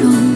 中，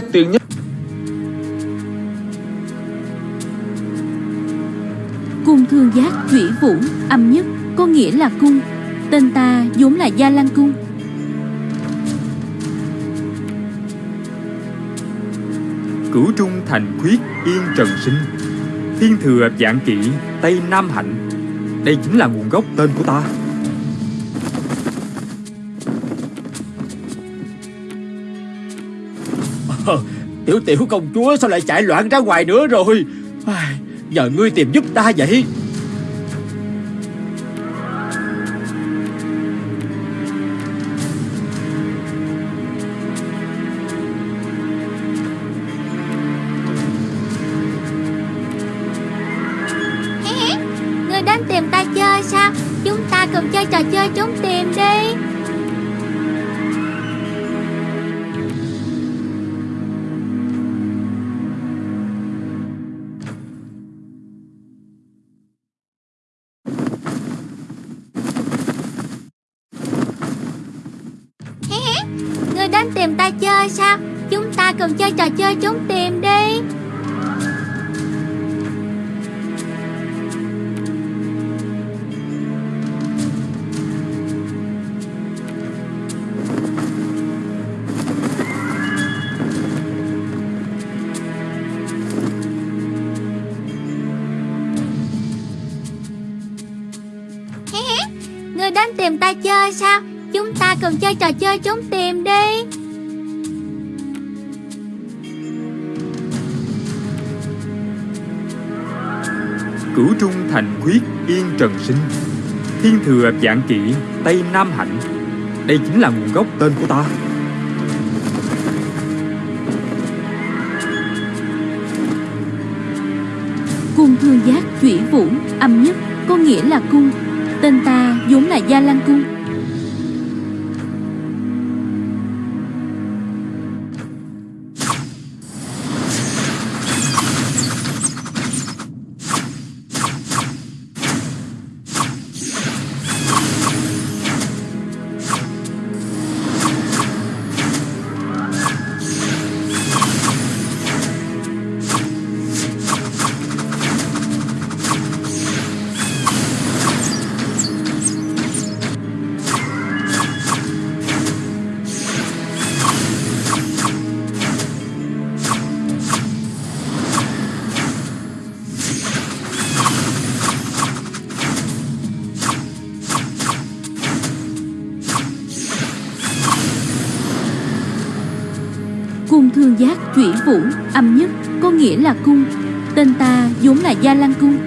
khét tiếng nhất. Cung thương giác thủy vũ âm nhất Có nghĩa là cung Tên ta vốn là Gia Lan Cung. Cửu trung thành khuyết yên trần sinh Thiên thừa dạng kỵ Tây Nam hạnh. Đây chính là nguồn gốc tên của ta Ờ, tiểu tiểu công chúa sao lại chạy loạn ra ngoài nữa rồi? À, Nhờ ngươi tìm giúp ta vậy? Chơi trốn tìm đi. Người đến tìm ta chơi sao? Chúng ta cùng chơi trò chơi trốn tìm đi. Cửu trung thành khuyết yên trần sinh. Thiên thừa dạng kỵ, Tây Nam hạnh. Đây chính là nguồn gốc tên của ta. Cung thương giác chuyển vũ, âm nhất, Có nghĩa là cung. Tên ta vốn là Gia Lan Cung. Giác chuyển vũ âm nhất, Có nghĩa là cung. Tên ta vốn là Gia lăng Cung.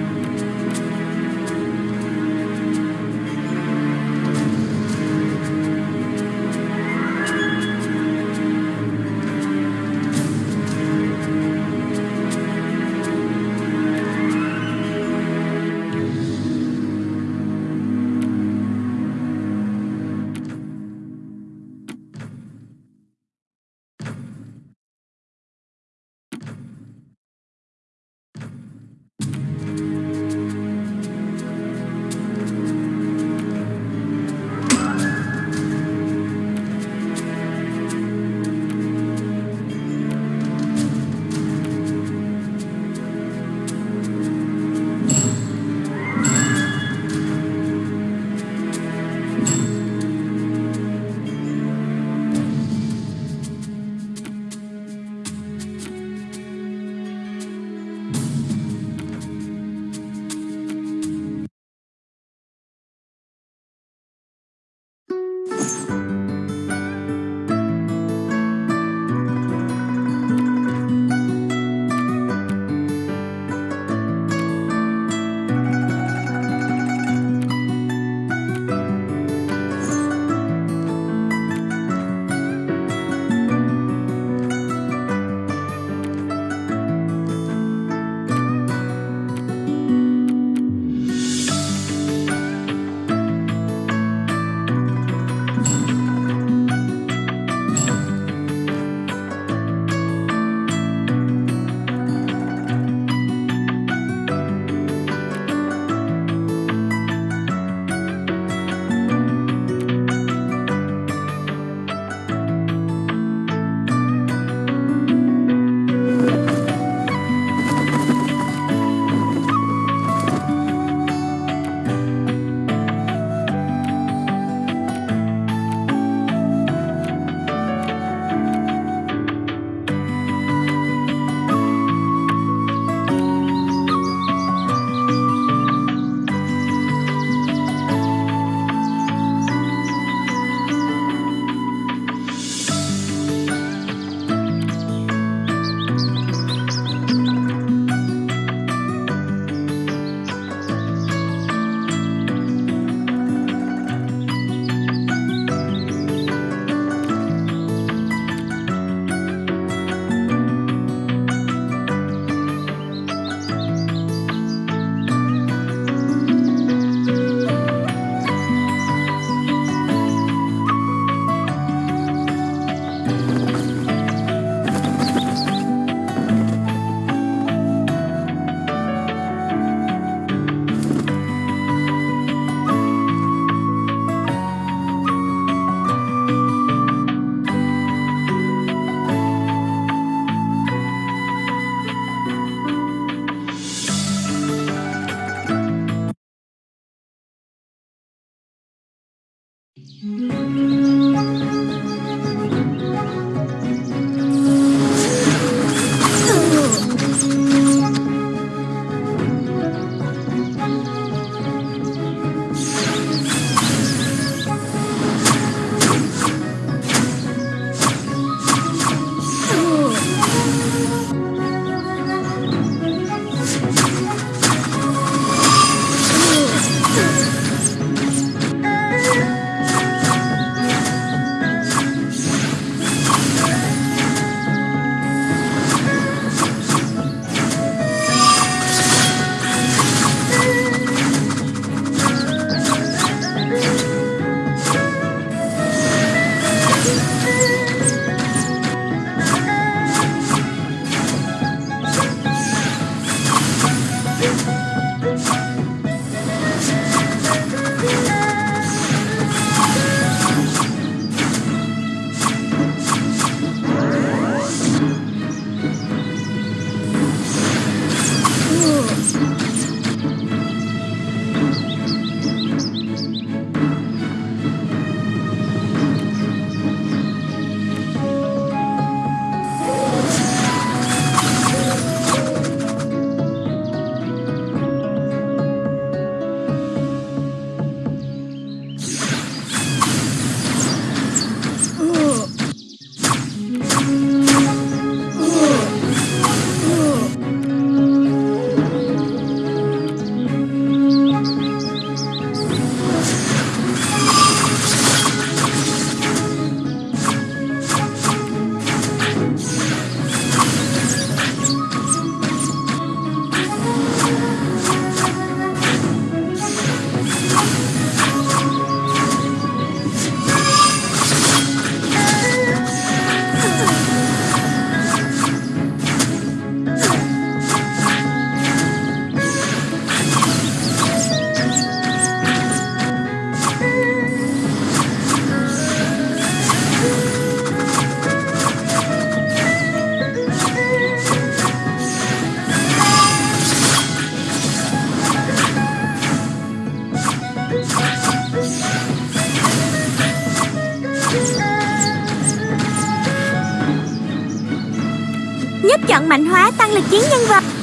Nhất chọn mạnh hóa tăng lực chiến nhân vật.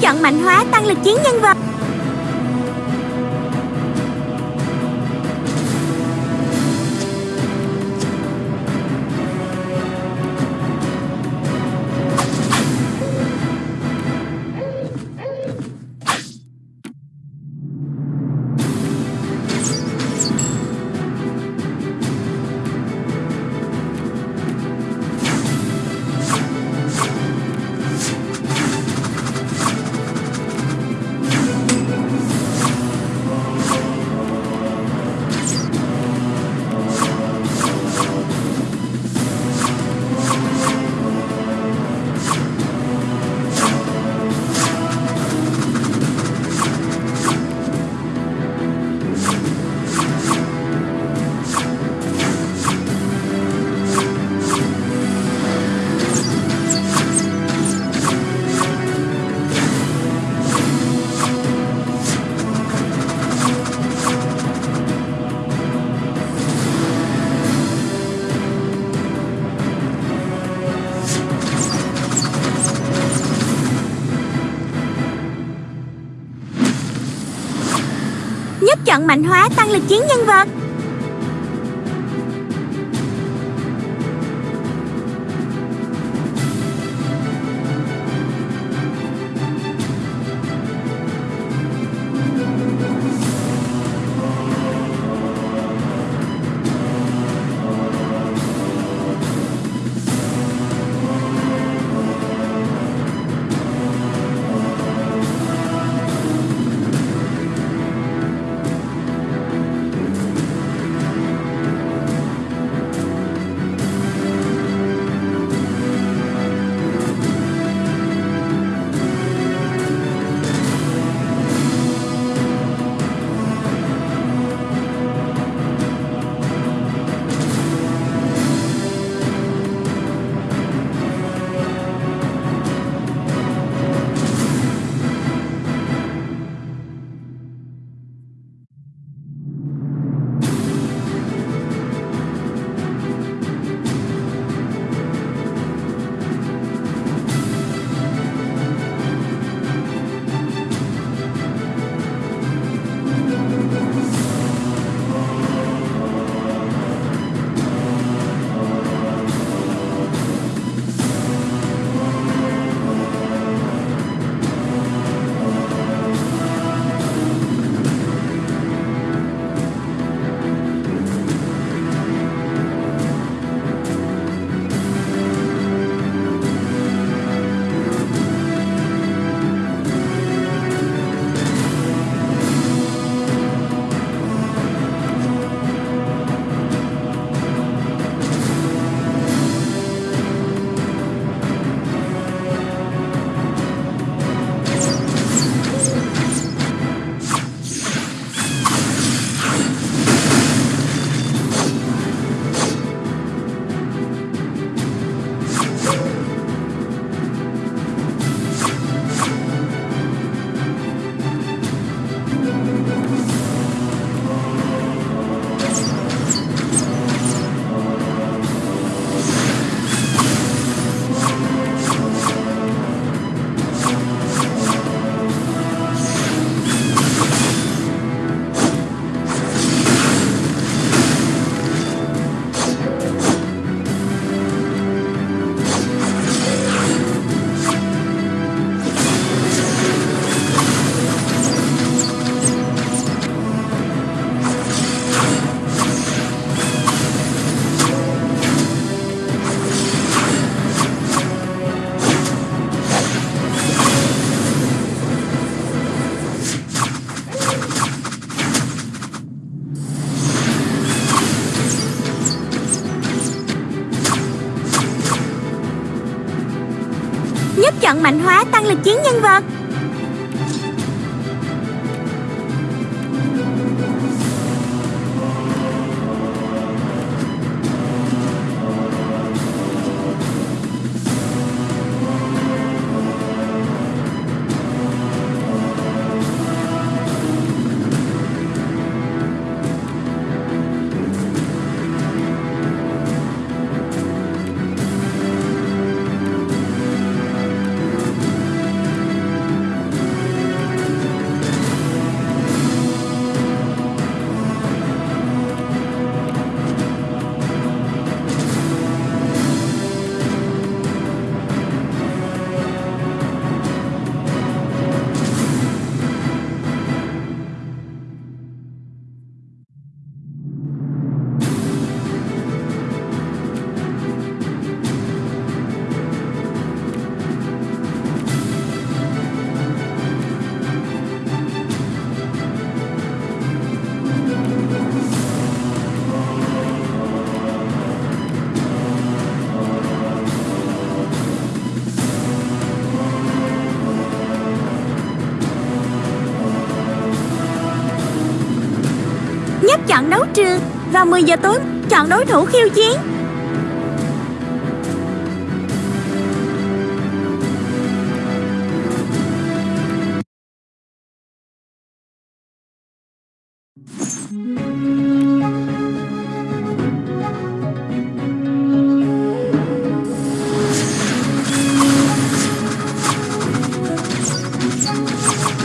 Chọn mạnh hóa tăng lực chiến nhân vật. Chọn mạnh hóa tăng lực chiến nhân vật. Chọn mạnh hóa tăng lực chiến nhân vật. chọn đấu trường và 10 giờ tối chọn đối thủ khiêu chiến. you